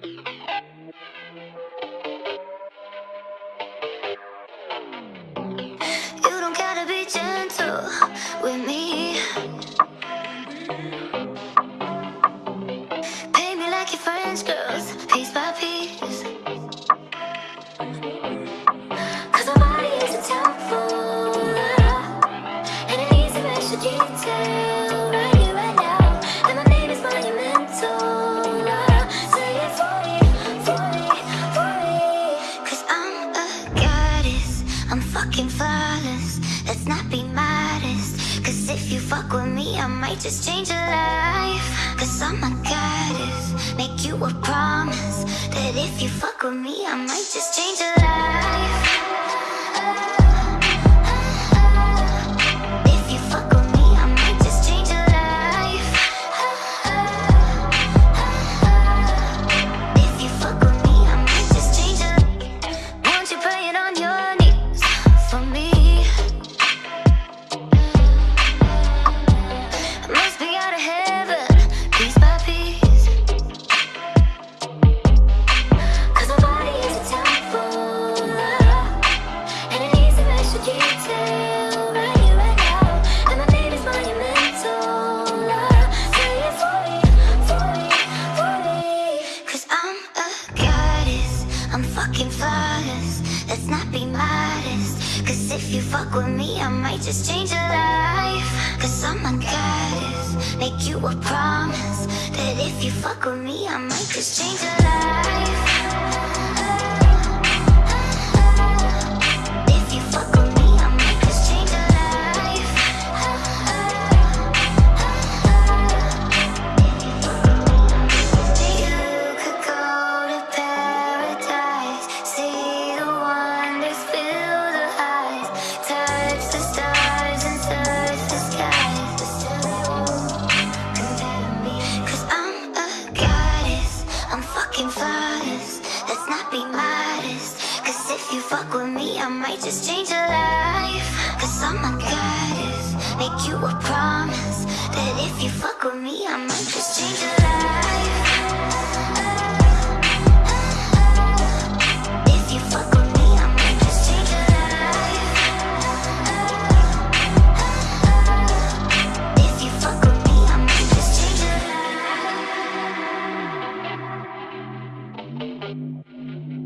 Pay me like your French girls, piece by piece. Let's not be modest. Cause if you fuck with me, I might just change your life. Cause I'm a goddess, make you a promise. That if you fuck with me, I might just change your life. Flawless. Let's not be modest. Cause if you fuck with me, I might just change your life. Cause I'm a goddess, make you a promise. That if you fuck with me, I might just change your life. Fucking flawless. Let's not be modest. Cause if you fuck with me, I might just change your life. Cause I'm a goddess, make you a promise. That if you fuck with me, I might just change your life. Bye.